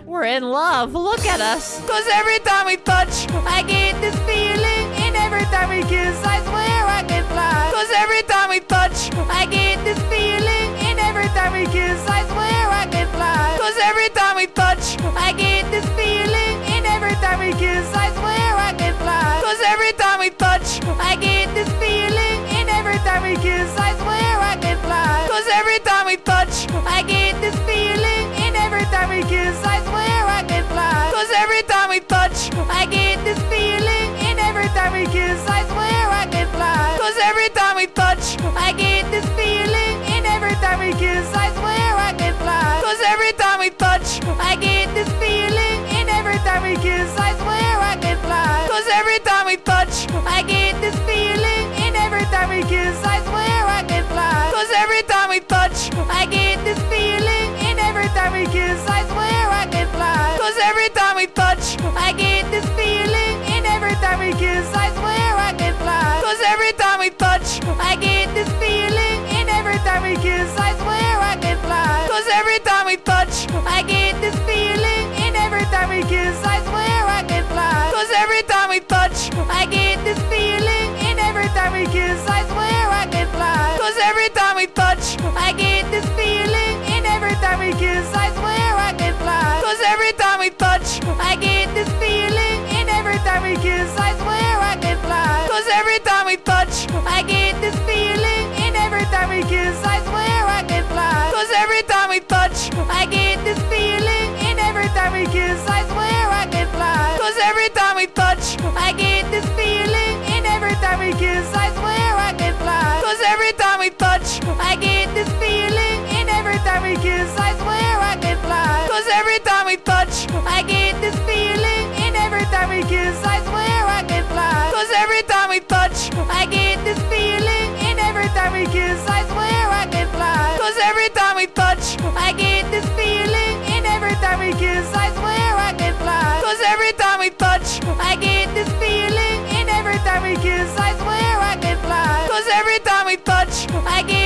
We're in love. Look at us. Because every time we touch, I get this feeling. And every time we kiss, I swear I can fly. Because every time we touch, I get this feeling. And every time we kiss, I swear I can fly. Because every time we touch, I get this feeling. And every time we kiss, I swear I can fly. Because every time we touch, I get this feeling. And every time we kiss, I swear. I get this feeling, and every time we kiss, I swear I can fly. Cause every time we touch, I get this feeling, and every time we kiss, I swear I can fly. Cause every time we touch, I get this feeling, and every time we kiss, I swear I can fly. Cause every time we touch, I get this feeling. I get this feeling, and every time we kiss, I swear I can fly. Cause every time we touch, I get this feeling, and every time we kiss, I swear I can fly. Cause every time we touch, I get this feeling, and every time we kiss, I swear I can fly. Cause every time we touch, I get this feeling. I gave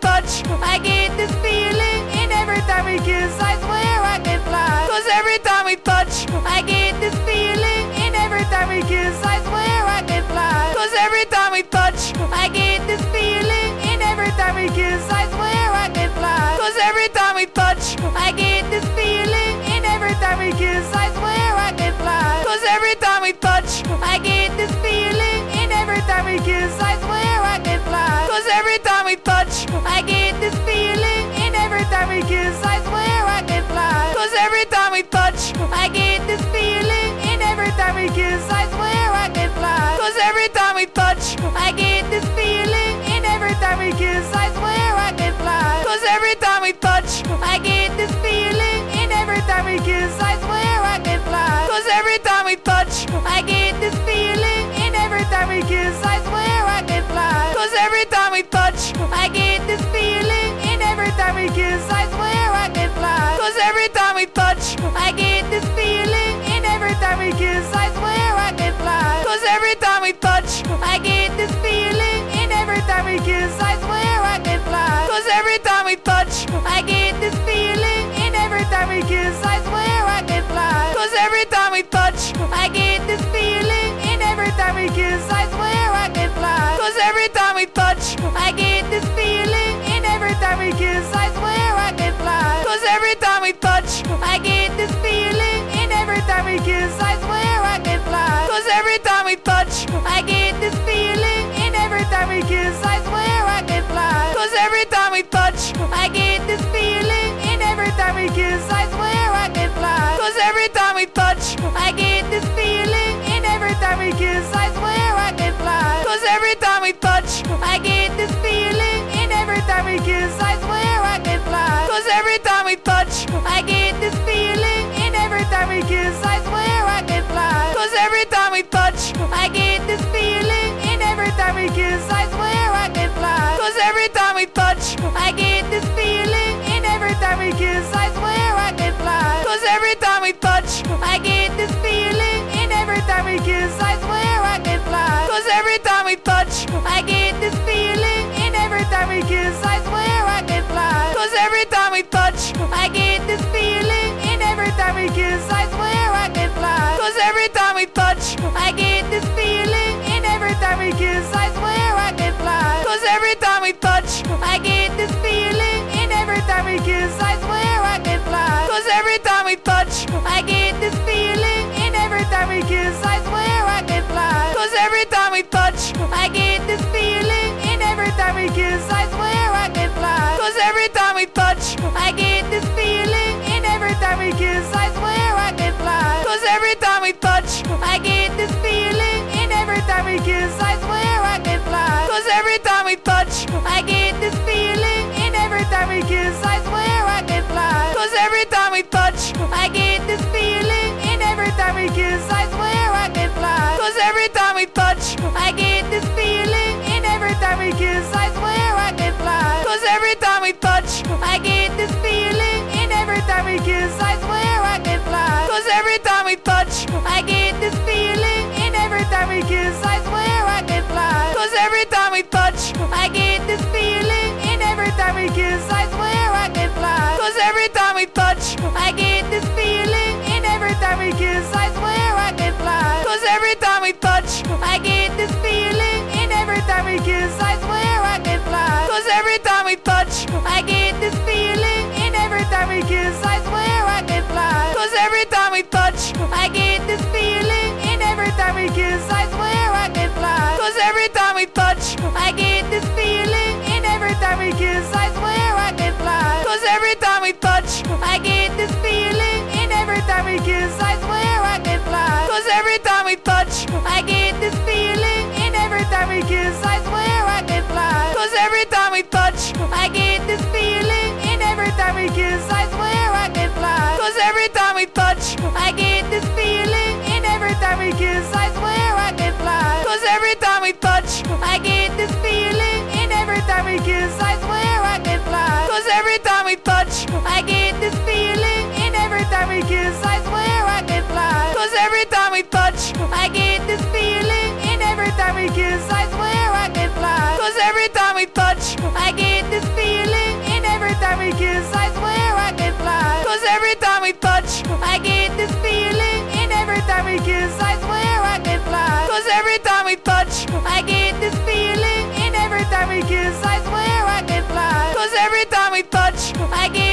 touch. I get this feeling, and every time we kiss, I swear I can fly. Cause every time we touch, I get this feeling, and every time we kiss, I swear I can fly. Cause every time we touch, I get this feeling, and every time we kiss, I swear I can fly. Cause every time we touch, I get this feeling, and every time we kiss, I swear I can fly. Cause every time we touch, I get I get this. touch. I get this feeling, and every time we kiss, I swear I can fly. Cause every time we touch, I get this feeling, and every time we kiss, I swear I can fly. Cause every time we touch, I get this feeling, and every time we kiss, I swear I can fly. Cause every time we touch, I get this feeling, and every time we kiss, I swear I can fly. Cause every time we touch, I get I gave touch. I get this feeling, and every time we kiss, I swear I can fly. Cause every time we touch, I get this feeling, and every time we kiss, I swear I can fly. Cause every time we touch, I get this feeling, and every time we kiss, I swear I can fly. Cause every time we touch, I get this feeling, and every time we kiss, I swear. because I swear I can fly. Cause every time we touch, I get this feeling. And every time we kiss, I swear I can fly. Cause every time we touch, I get this feeling. And every time we kiss, I swear I can fly. Cause every time we touch, I get this feeling. And every time we kiss, I swear I can fly. Cause every time we touch, I get I gave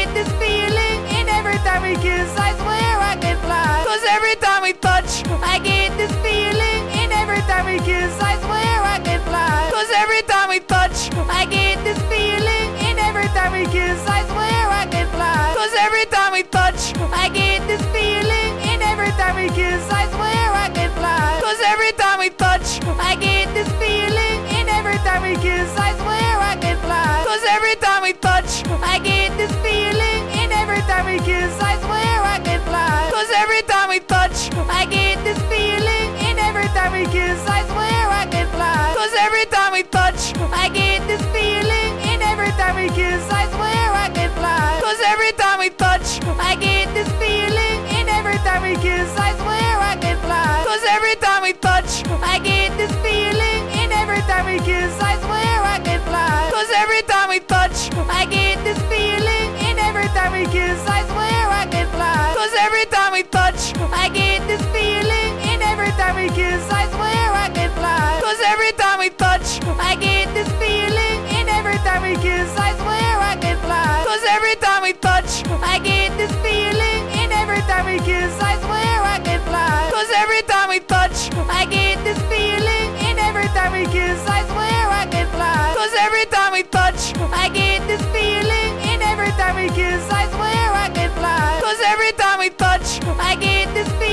yes, I swear I can fly. Cause every time we touch, I get this feeling. And every time we kiss, I swear I can fly. Cause every time we touch, I get this feeling. And every time we kiss, I swear I can fly. Cause every time we touch, I get this feeling. And every time we kiss, I swear I can fly. Cause every time we touch, I get this feeling. And every time we kiss, I swear I can fly. Cause every time we touch, I get this feeling.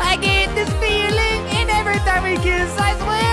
I get this feeling, and every time we kiss, I swear.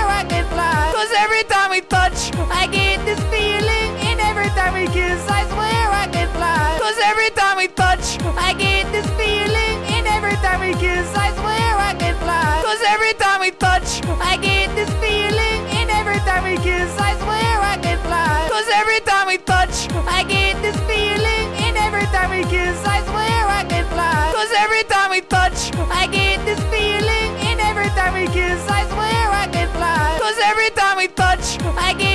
I gave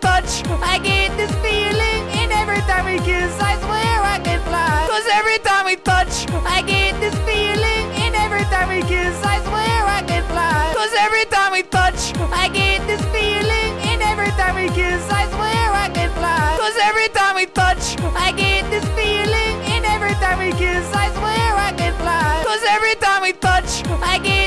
touch. I get this feeling, and every time we kiss, I swear I can fly. Cause every time we touch, I get this feeling, and every time we kiss, I swear I can fly. Cause every time we touch, I get this feeling, and every time we kiss, I swear I can fly. Cause every time we touch, I get this feeling, and every time we kiss, I swear I can fly. Cause every time we touch, I get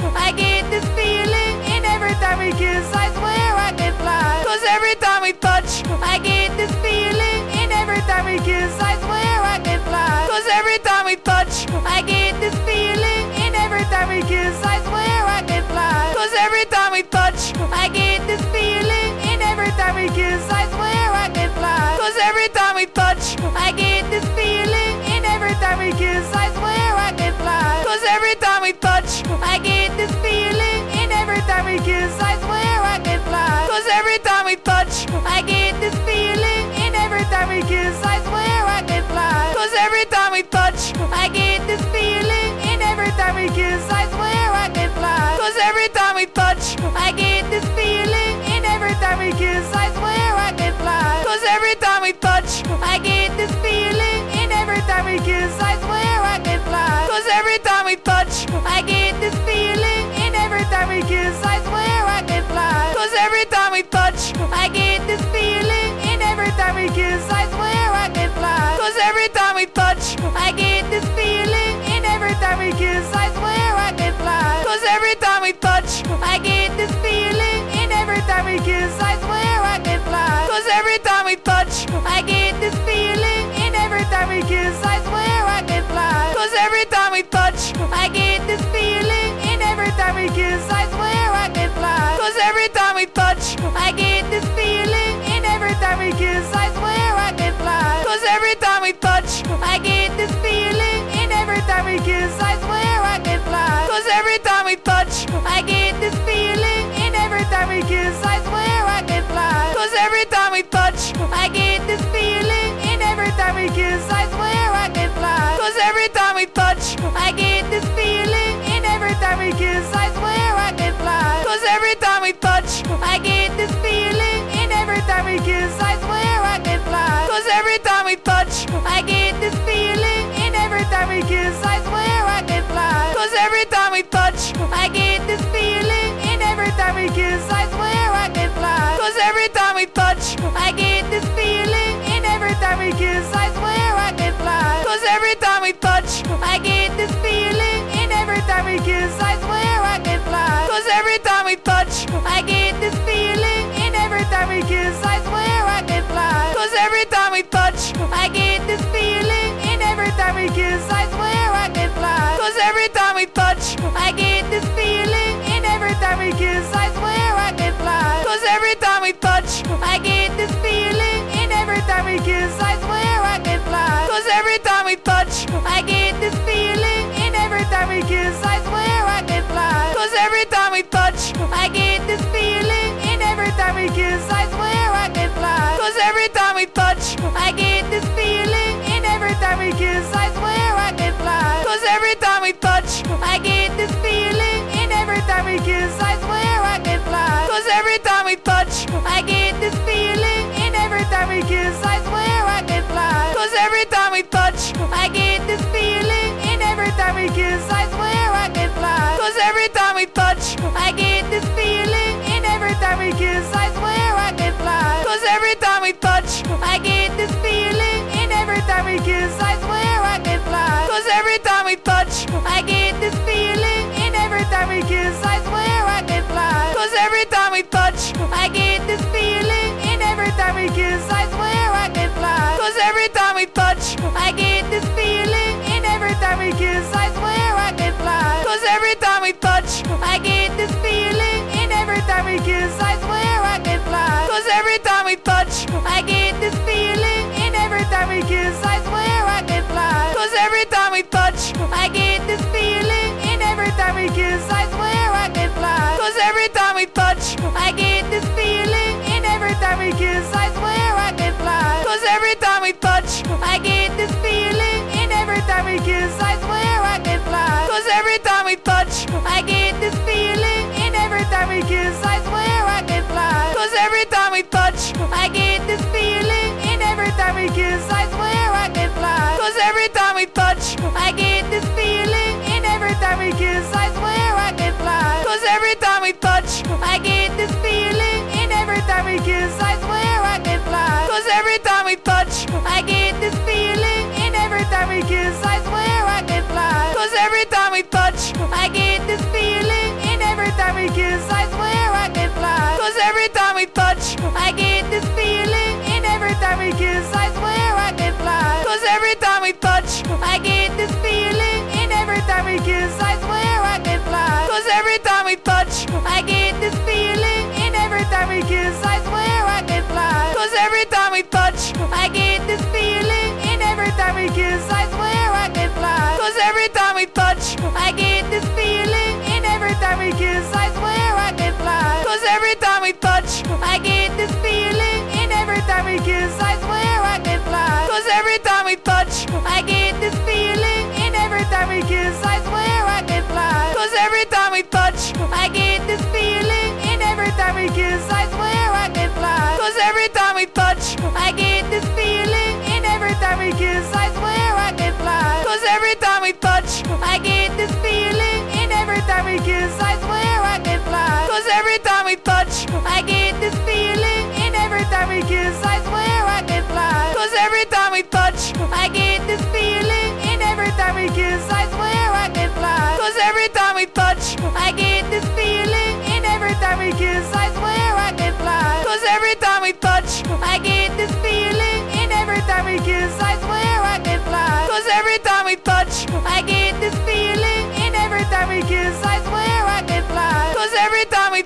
I get this feeling, and every time we kiss, I swear I can fly. Cause every time we touch, I get this feeling, and every time we kiss, I swear I can fly. Cause every time we touch, I get this feeling, and every time we kiss, I swear I can fly. Cause every time we touch, I get this feeling, and every time we kiss, I swear I can fly. Cause every time we touch, I get this feeling, and every time we kiss, I swear. touch. I get this feeling, and every time we kiss, I swear I can fly. Cause every time we touch, I get this feeling, and every time we kiss, I swear I can fly. Cause every time we touch, I get this feeling, and every time we kiss, I swear I can fly. Cause every time we touch, I get I get this feeling, and every time we kiss, I swear I can fly. Cause every time we touch, I get this feeling, and every time we kiss, I swear I can fly. Cause every time we touch, I get this feeling, and every time we kiss, I swear I can fly. Cause every time we touch, I get this feeling, and every time we kiss, I swear I can fly. Cause every time we touch, I get I get this feeling. Every time we touch, I get this feeling. And every time we kiss, I swear I can fly. Cause every time we touch, I get this feeling. And every time we kiss, I swear I can fly. Cause every time we touch, I get this feeling. And every time we kiss, I swear I can fly. Cause every time we touch, I get this feeling. And every time we kiss, I swear I can fly. Cause every time we touch, I get I get time I swear I can fly. Cause every time we touch, I get this feeling. And every time we kiss, I swear I can fly. Cause every time we touch, I get this feeling. And every time we kiss, I swear I can fly. Cause every time we touch, I get this feeling. And every time we kiss, I swear I can fly. Cause every time we touch, I get this feeling. And every time we kiss, I swear I can fly. Cause every time we touch, I get this feeling.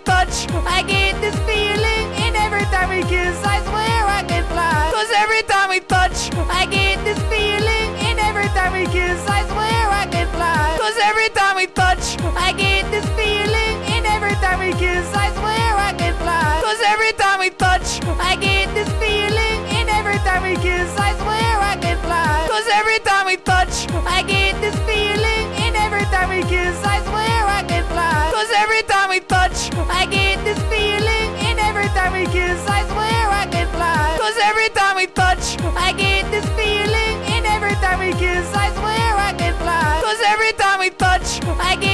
touch. I get this feeling, and every time we kiss, I swear I can fly. Cause every time we touch, I get this feeling, and every time we kiss, I swear I can fly. Cause every time we touch, I get this feeling, and every time we kiss, I swear I can fly. Cause every time we touch, I get this feeling, and every time we kiss, I swear I can fly. Cause every time we touch, I get this feeling. I get this feeling, and every time we kiss, I swear I can fly. Cause every time we touch, I get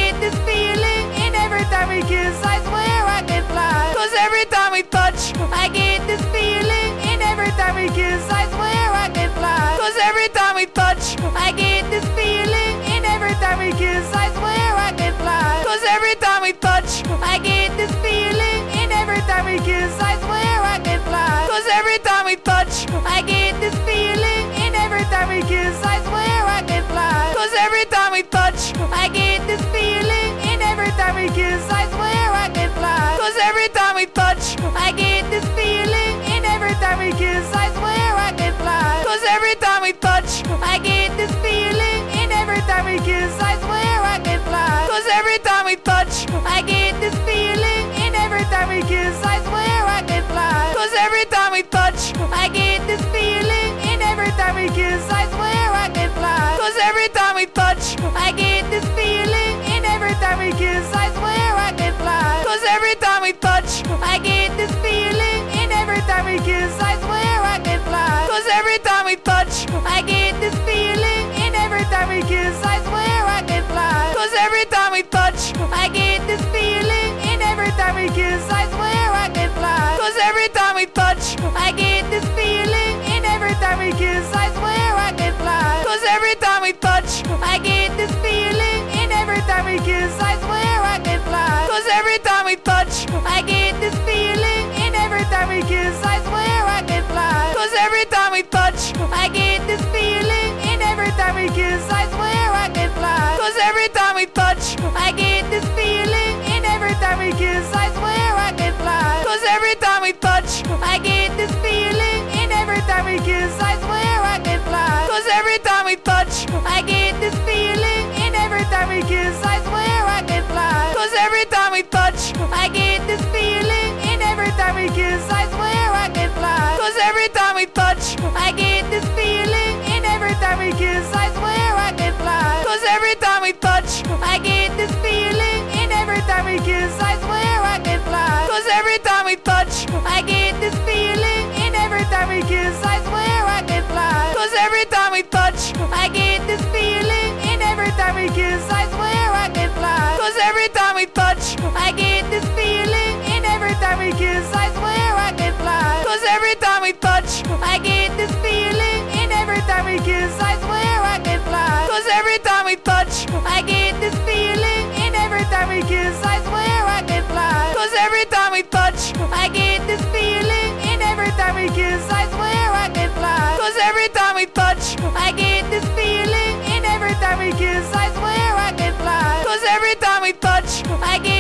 touch. I get this feeling, and every time we kiss, I swear I can fly. Cause every time we touch, I get this feeling, and every time we kiss, I swear I can fly. Cause every time we touch, I get this feeling, and every time we kiss, I swear I can fly. Cause every time we touch, I get this feeling, and every time we kiss, I swear I can fly. Cause every time we touch, I get touch. I get this feeling, and every time we kiss, I swear I can fly. Cause every time we touch, I get this feeling, and every time we kiss, I swear I can fly. Cause every time we touch, I get this feeling, and every time we kiss, I swear I can fly. Cause every time we touch, I get this feeling, and every time we kiss, I swear I can fly. Cause every time we touch, I get I gave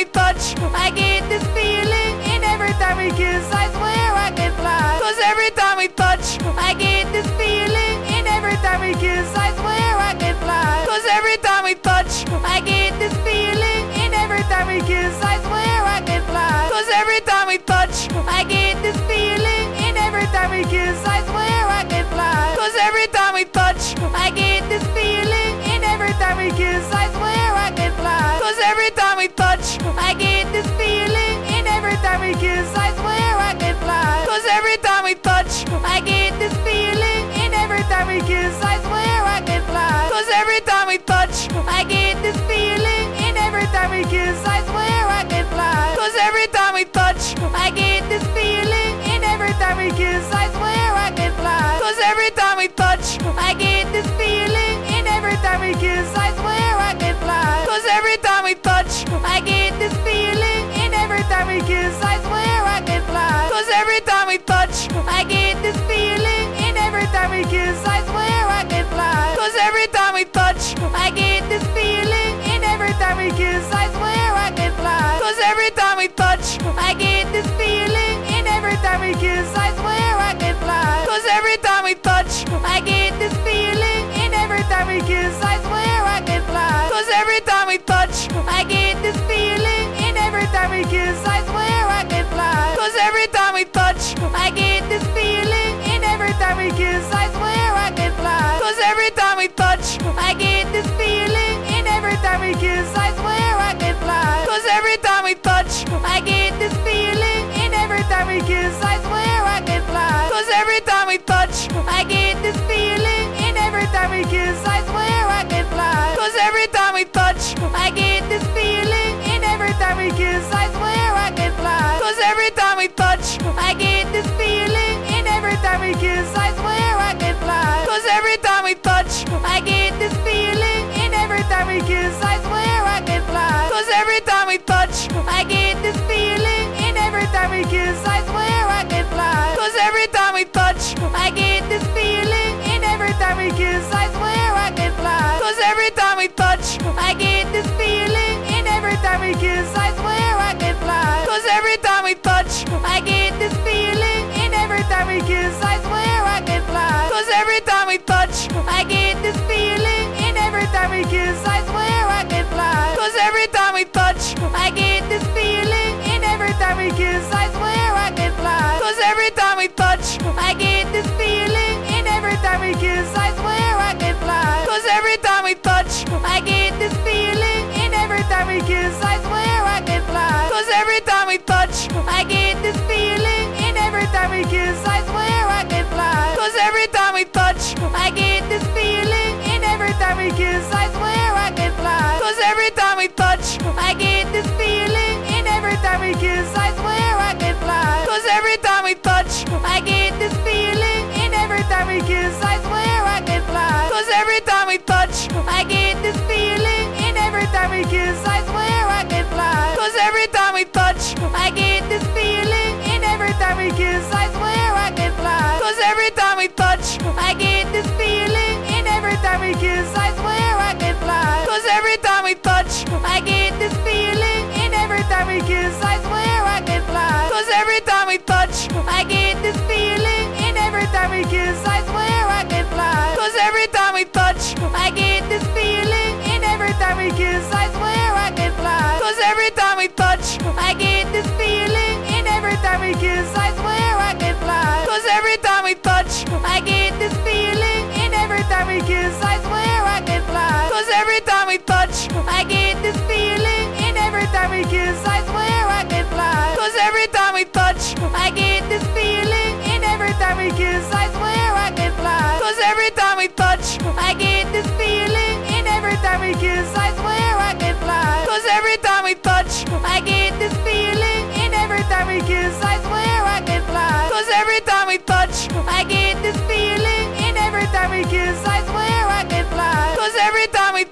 we touch, I get this feeling. And every time we kiss, I swear I can fly. Cause every time we touch, I get this feeling. And every time we kiss, I swear I can fly. Cause every time we touch, I get this feeling. And every time we kiss, I swear I can fly. Cause every time we touch, I get this feeling. And every time we kiss, I swear I can fly. Cause every time we touch, I get I gave we touch, I get this feeling. And every time we kiss, I swear I can fly. Cause every time we touch, I get this feeling. And every time we kiss, I swear I can fly. Cause every time we touch, I get this feeling. And every time we kiss, I swear I can fly. Cause every time we touch, I get this feeling. And every time we kiss, I swear I can fly. Cause every time we touch, I get I gave touch. I get this feeling, and every time we kiss, I swear I can fly. Cause every time we touch, I get this feeling, and every time we kiss, I swear I can fly. Cause every time we touch, I get this feeling, and every time we kiss, I swear I can fly. Cause every time we touch, I get this feeling.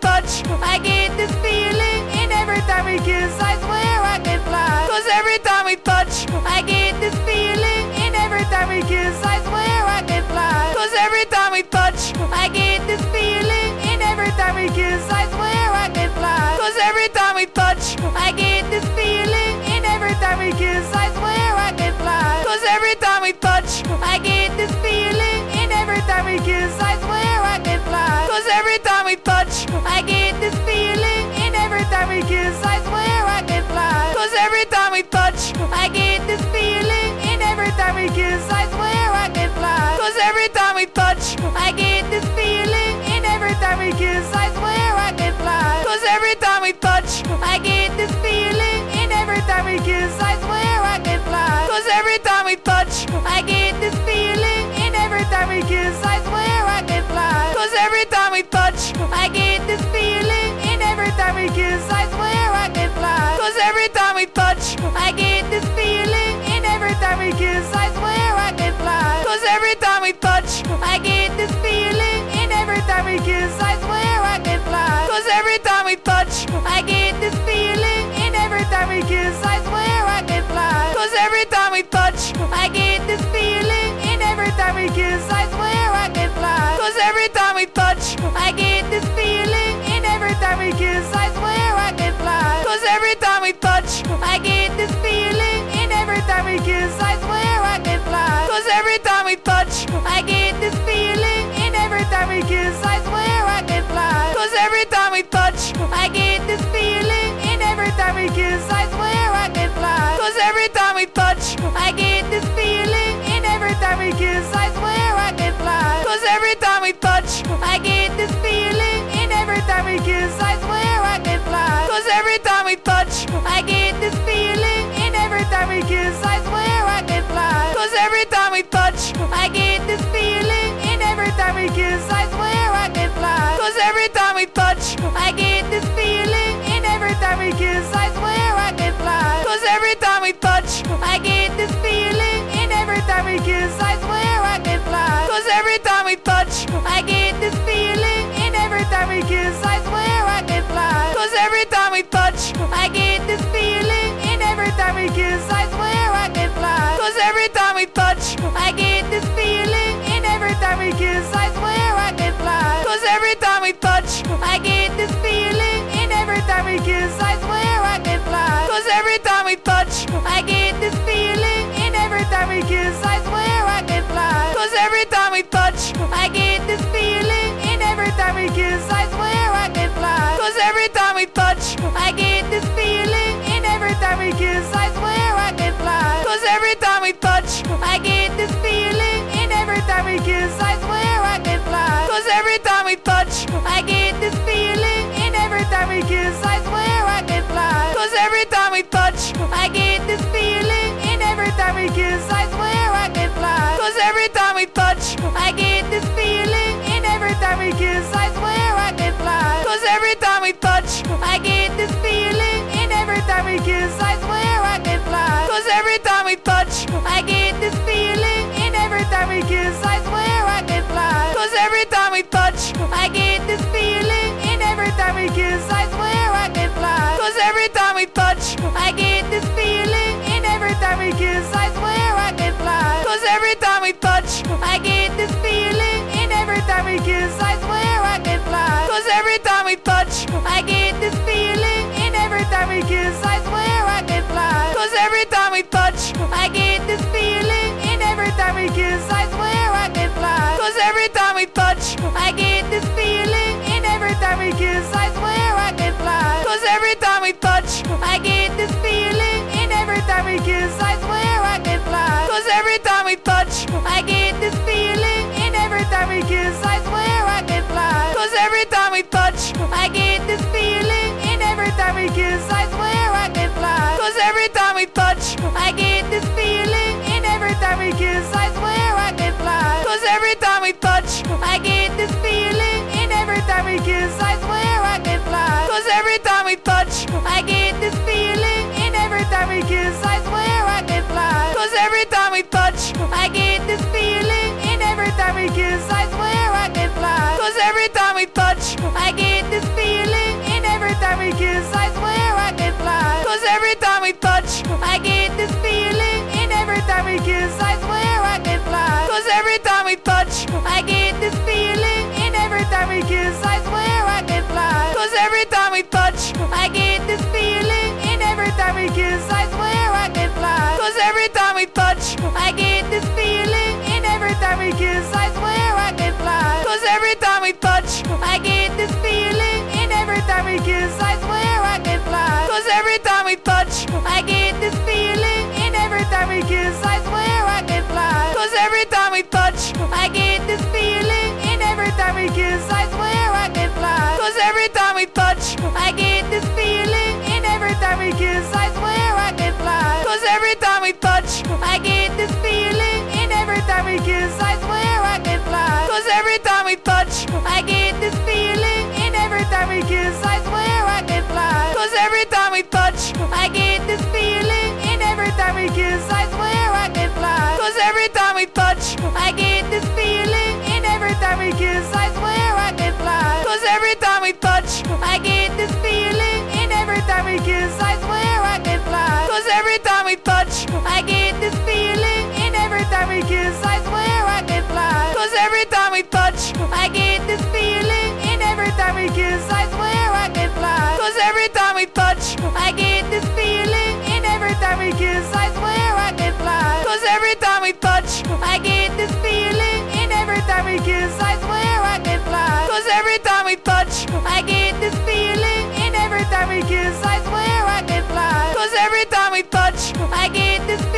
touch. I get this feeling, and every time we kiss, I swear. I gave I get this feeling, and every time we kiss, I swear I can fly. Cause every time we touch, I get this feeling, and every time we kiss, I swear I can fly. Cause every time we touch, I get this feeling, and every time we kiss, I swear I can fly. Cause every time we touch, I get this feeling, and every time we kiss, I swear I can fly. Cause every time we touch, I get I gave touch, I get this feeling. And every time we kiss, I swear I can fly. Cause every time we touch, I get this feeling. And every time we kiss, I swear I can fly. Cause every time we touch, I get this feeling. And every time we kiss, I swear I can fly. Cause every time we touch, I get this feeling. And every time we kiss, I swear I can fly. Cause every time we touch, I get touch. I get this feeling, and every time we kiss, I swear I can fly. Cause every time we touch, I get this feeling, and every time we kiss, I swear I can fly. Cause every time we touch, I get this feeling, and every time we kiss, I swear I can fly. Cause every time we touch, I get this feeling, and every time we kiss, I swear I can fly. Cause every time we touch, I get I gave I get this feeling, and every time we kiss, I swear I can fly. Cause every time we touch, I get this feeling, and every time we kiss, I swear I can fly. Cause every time we touch, I get this feeling, and every time we kiss, I swear I can fly. Cause every time we touch, I get this feeling, and every time we kiss, I swear I can fly. Cause every time we touch, I get I get this.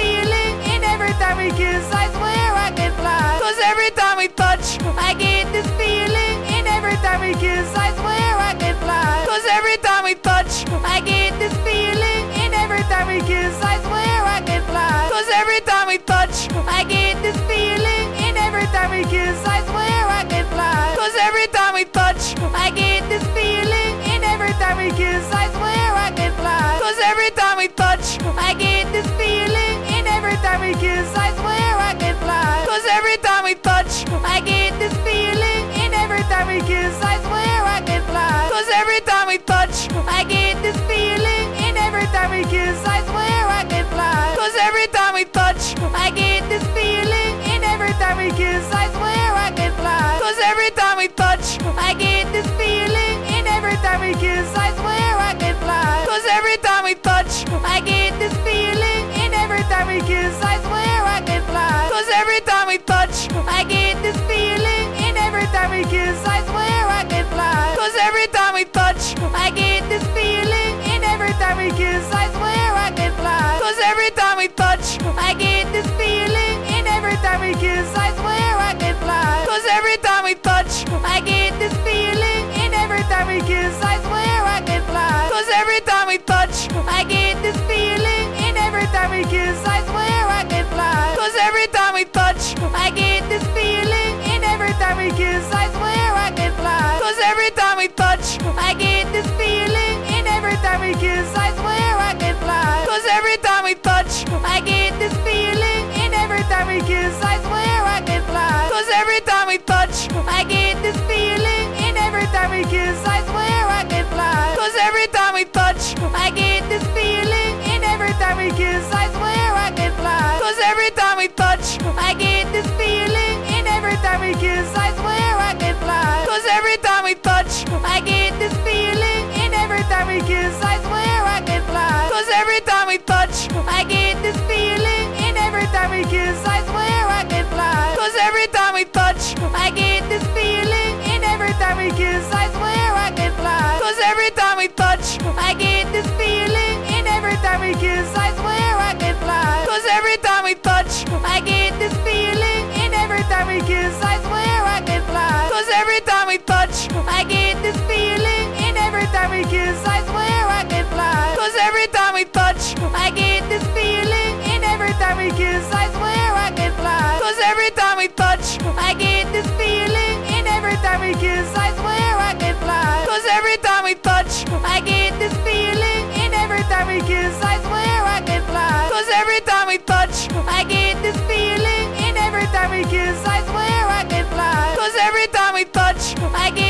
touch. I get this feeling, and every time we kiss, I swear I can fly. Cause every time we touch, I get this feeling, and every time we kiss, I swear I can fly. Cause every time we touch, I get this feeling, and every time we kiss, I swear I can fly. Cause every time we touch, I get I get this feeling, and every time we kiss, I swear I can fly. Cause every time we touch, I get this feeling, and every time we kiss, I swear I can fly. Cause every time we touch, I get this feeling, and every time we kiss, I swear I can fly. Cause every time we touch, I get I gave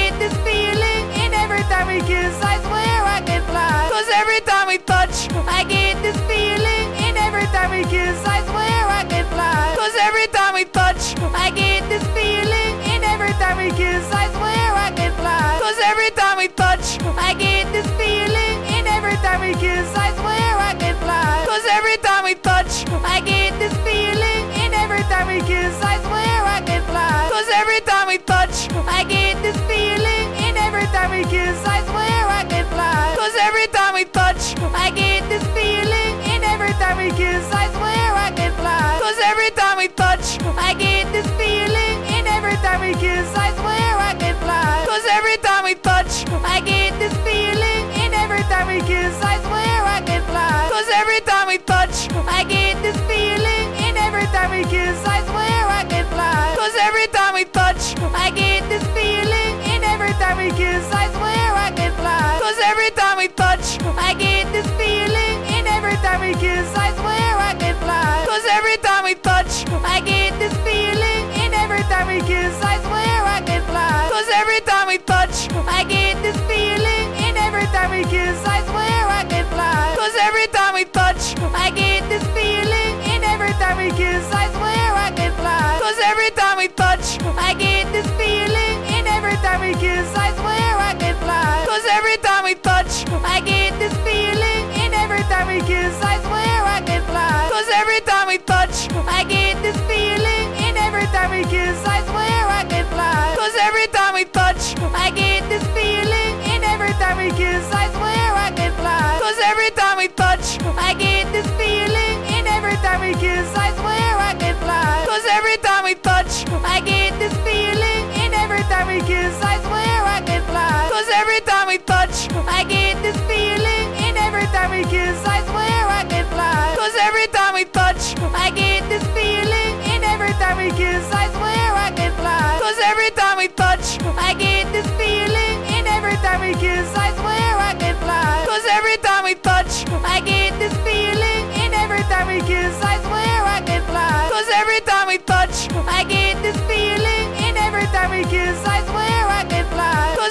touch. I get this feeling, and every time we kiss, I swear I can fly. Cause every time we touch, I get this feeling, and every time we kiss, I swear I can fly. Cause every time we touch, I get this feeling, and every time we kiss, I swear I can fly. Cause every time we touch, I get this feeling, and every time we kiss, I swear I can fly. Cause every time we touch, I get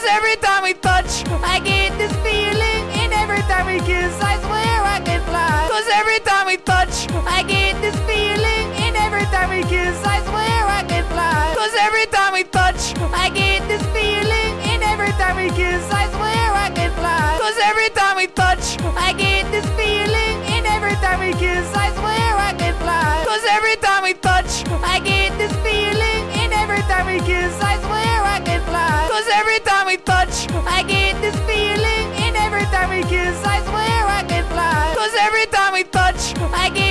every time we touch. I get this feeling, and every time we kiss, I swear I can fly. Cause every time we touch, I get this feeling, and every time we kiss, I swear I can fly. Cause every time we touch, I get this feeling, and every time we kiss, I swear I can fly. Cause every time we touch, I get this feeling, and every time we kiss, I swear I can fly. Cause every time we touch, I get I gave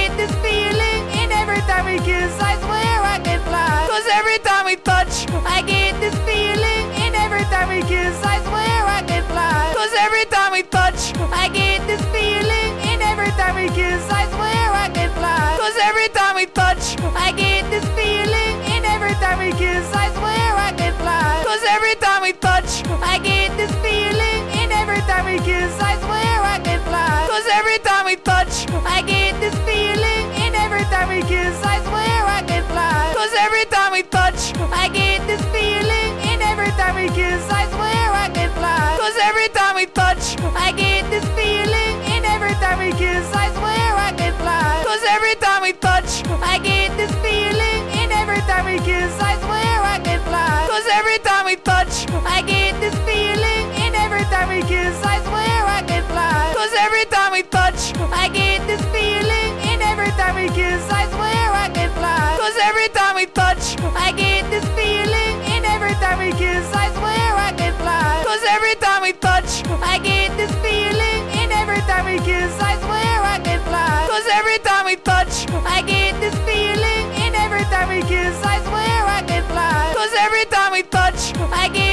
touch. I get this feeling, and every time we kiss, I swear I can fly. Cause every time we touch, I get this feeling, and every time we kiss, I swear I can fly. Cause every time we touch, I get this feeling, and every time we kiss, I swear I can fly. Cause every time we touch, I get this feeling, and every time we kiss, I swear I can fly. Cause every time we touch, I get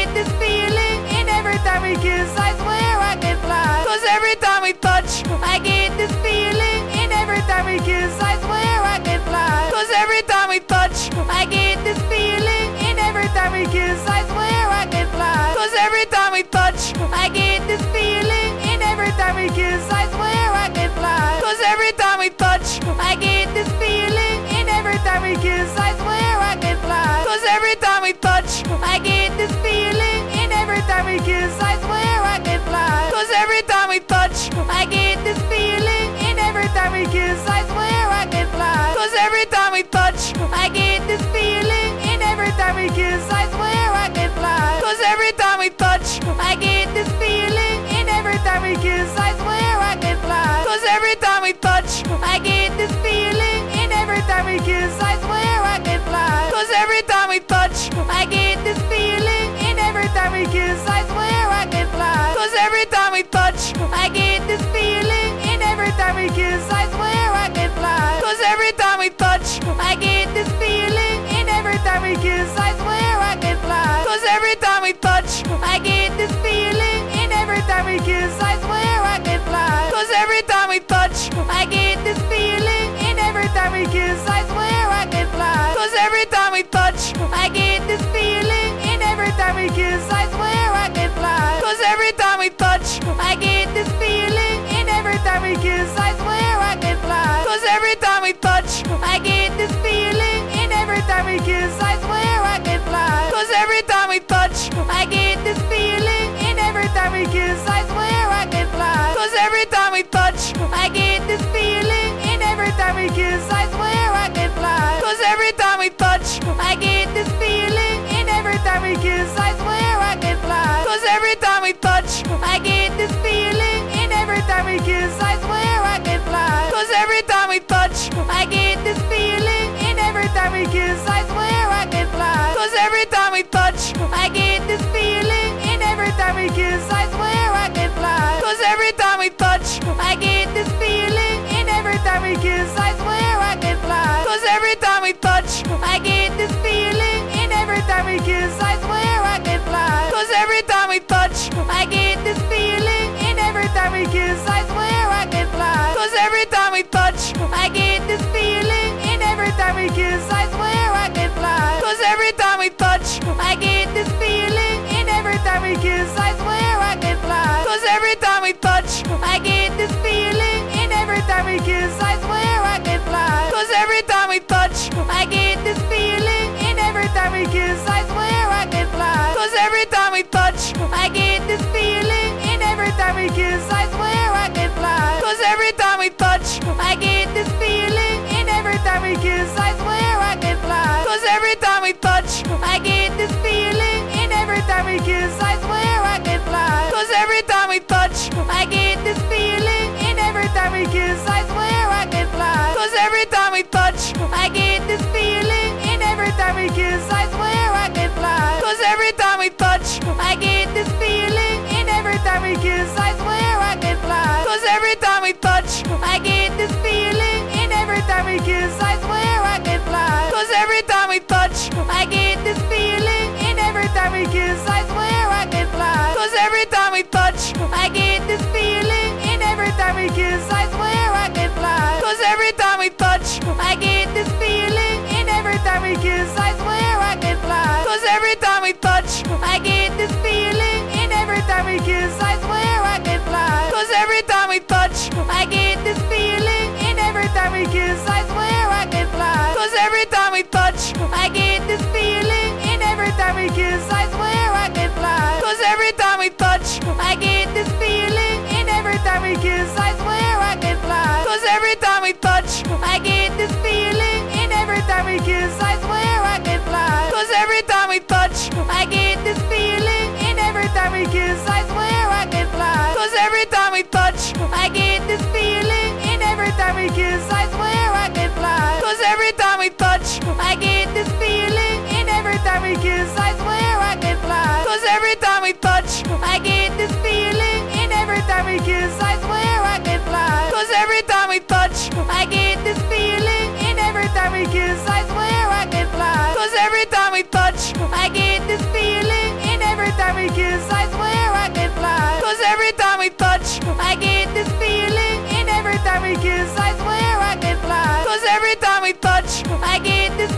I gave we touch, I get this feeling. And every time we kiss, I swear I can fly. Cause every time we touch, I get this feeling. And every time we kiss, I swear I can fly. Cause every time we touch, I get this feeling. And every time we kiss, I swear I can fly. Cause every time we touch, I get this feeling. And every time we kiss, I swear I can fly. Cause every time we touch, I get I gave yes, I swear I can fly. Cause every time we touch, I get this feeling. And every time we kiss, I swear I can fly. Cause every time we touch, I get this feeling. And every time we kiss, I swear I can fly. Cause every time we touch, I get this feeling. And every time we kiss, I swear I can fly. Cause every time we touch, I get this feeling. And every time we kiss, I swear I can fly. Cause every time we touch, I get touch. I get this feeling, and every time we kiss, I swear I can fly. Cause every time we touch, I get this feeling, and every time we kiss, I swear I can fly. Cause every time we touch, I get this feeling, and every time we kiss, I swear I can fly. Cause every time we touch, I get this feeling, and every time we kiss, I swear I can fly. Cause every time we touch, I get this feeling. I get this feeling. And every time we kiss, I swear I can fly. Cause every time we touch, I get this feeling. And every time we kiss, I swear I can fly. Cause every time we touch, I get this feeling. And every time we kiss, I swear I can fly. Cause every time we touch, I get this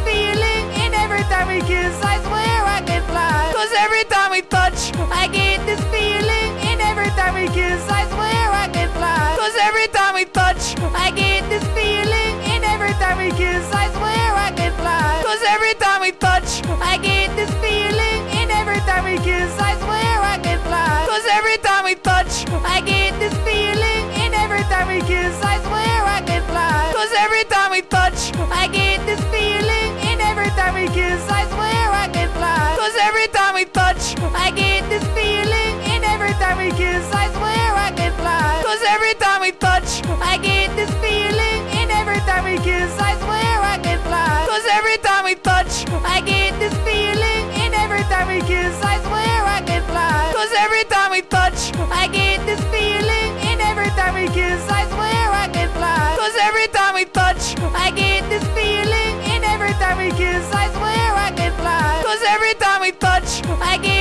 touch, I get this feeling. And every time we kiss, I swear I can fly. Cause every time we touch, I get this feeling. And every time we kiss, I swear I can fly. Cause every time we touch, I get this feeling. And every time we kiss, I swear I can fly. Cause every time we touch, I get this feeling. And every time we kiss, I swear I can fly. Cause every time we touch, I get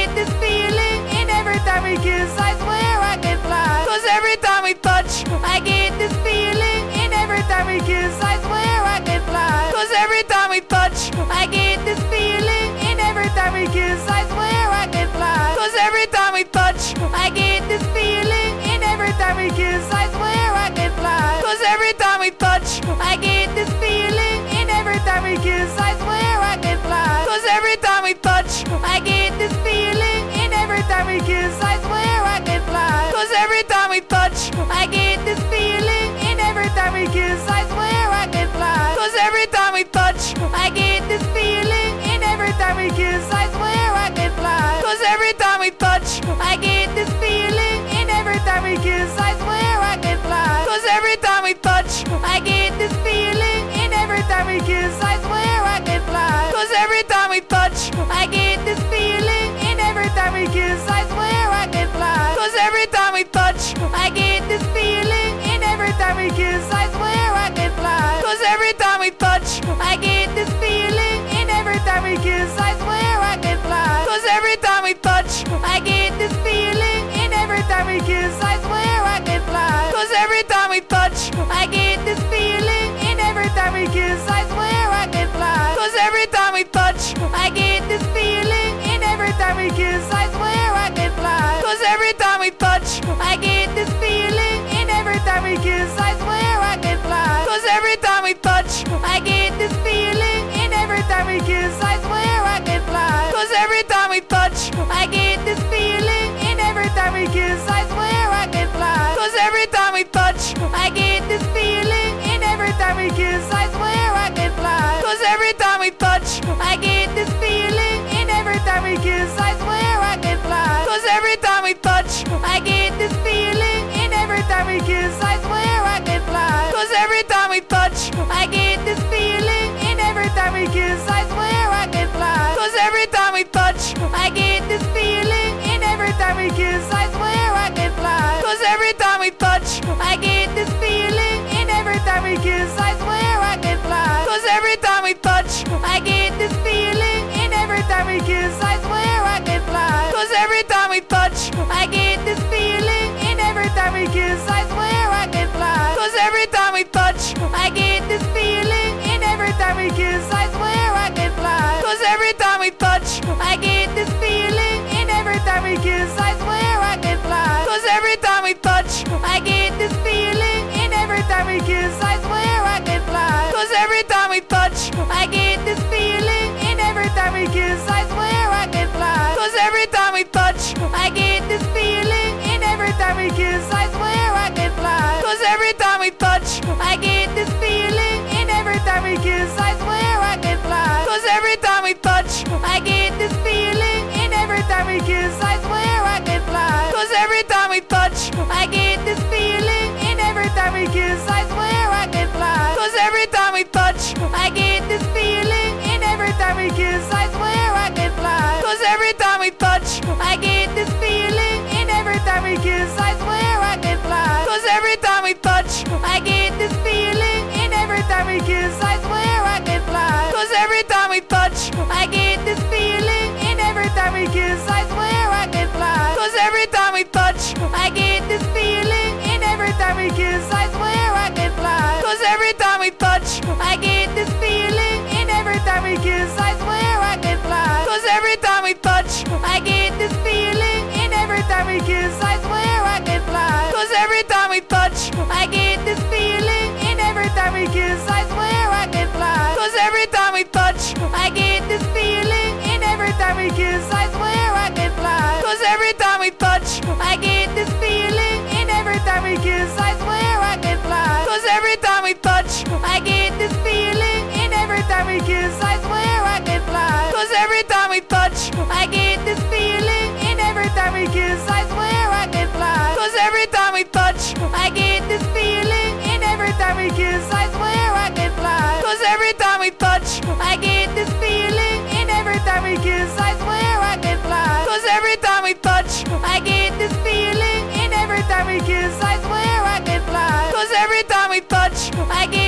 I get this feeling. And every time we kiss, I swear I can fly. Cause every time we touch, I get this feeling. And every time we kiss, I swear I can fly. Cause every time we touch, I get this feeling. And every time we kiss, I swear I can fly. Cause every time we touch, I get this feeling. And every time we kiss, I swear I can fly. Cause every time we touch, I get touch, I get this feeling. And every time we kiss, I swear I can fly. Cause every time we touch, I get this feeling. And every time we kiss, I swear I can fly. Cause every time we touch, I get this feeling. And every time we kiss, I swear I can fly. Cause every time we touch, I get time we touch, I get this feeling. And every time we kiss, I swear I can fly. Cause every time we touch, I get this feeling. And every time we kiss, I swear I can fly. Cause every time we touch, I get this feeling. And every time we kiss, I swear I can fly. Cause every time we touch, I get this feeling. And every time we kiss, I swear I can fly. Cause every time we touch, I get this feeling. And every time we kiss, I swear I can fly. Cause every time we touch, every time we touch, I get this feeling. And every time we kiss, I swear I can fly. Cause every time we touch, I get this feeling. And every time we kiss, I swear I can fly. Cause every time we touch, I get this feeling. And every time we kiss, I swear I can fly. Cause every time we touch, I get this feeling. And every time we kiss, I swear I can fly. Cause every time we touch, I get I gave we kiss, I swear I can fly. Cause every time we touch, I get this feeling. And every time we kiss, I swear I can fly. Cause every time we touch, I get this feeling. And every time we kiss, I swear I can fly. Cause every time we touch, I get this feeling. And every time we kiss, I swear I can fly. Cause every time we touch, I get this feeling. And every time we kiss, I swear I can fly. Cause every time we touch, I get time I swear I can fly. Cause every time we touch, I get this feeling. And every time we kiss, I swear I can fly. Cause every time we touch, I get this feeling. And every time we kiss, I swear I can fly. Cause every time we touch, I get this feeling. And every time we kiss, I swear I can fly. Cause every time we touch, I get this feeling. And every time we kiss, I swear I can fly. Cause every time we touch, I get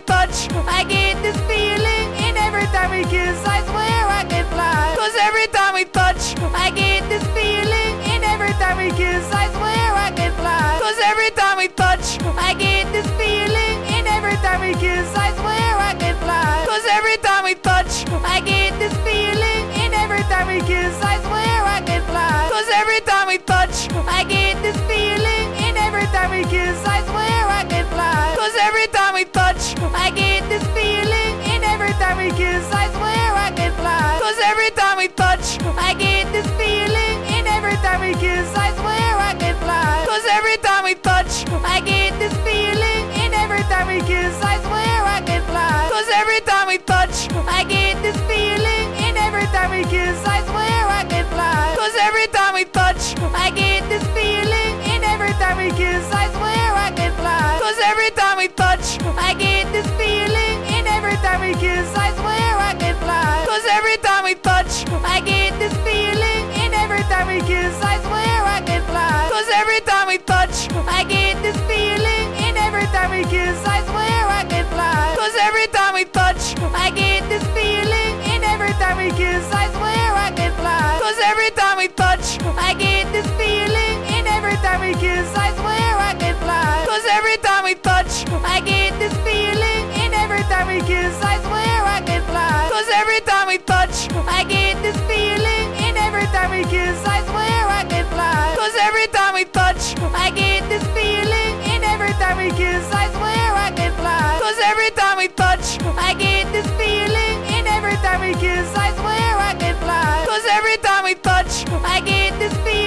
touch, I get this feeling. And every time we kiss, I swear I can fly. Cause every time we touch, I get this feeling. And every time we kiss, I swear I can fly. Cause every time we touch, I get this feeling. And every time we kiss, I swear I can fly. Cause every time we touch, I get this feeling. Touch, I get this feeling. And every time we kiss, I swear I can fly. Cause every time we touch, I get this feeling. And every time we kiss, I swear I can fly. Cause every time we touch, I get this feeling. And every time we kiss, I swear I can fly. Cause every time we touch, I get this feeling. And every time we kiss, I I get this feeling.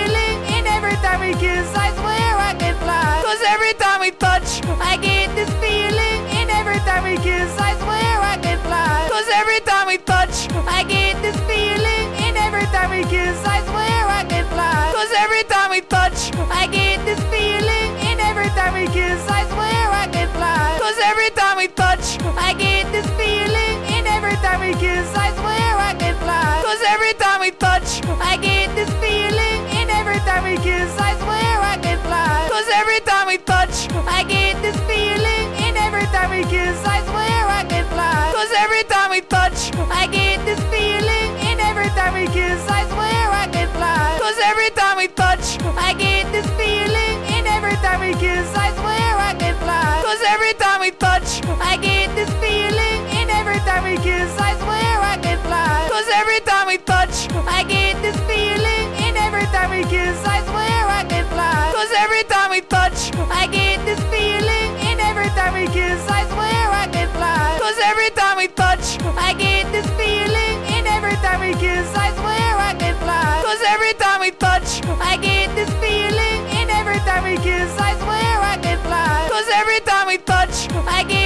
I get this feeling, and every time we kiss, I swear I can fly. Cause every time we touch, I get this feeling, and every time we kiss, I swear I can fly. Cause every time we touch, I get this feeling, and every time we kiss, I swear I can fly. Cause every time we touch, I get this feeling, and every time we kiss, I swear I can fly. Cause every time we touch, I get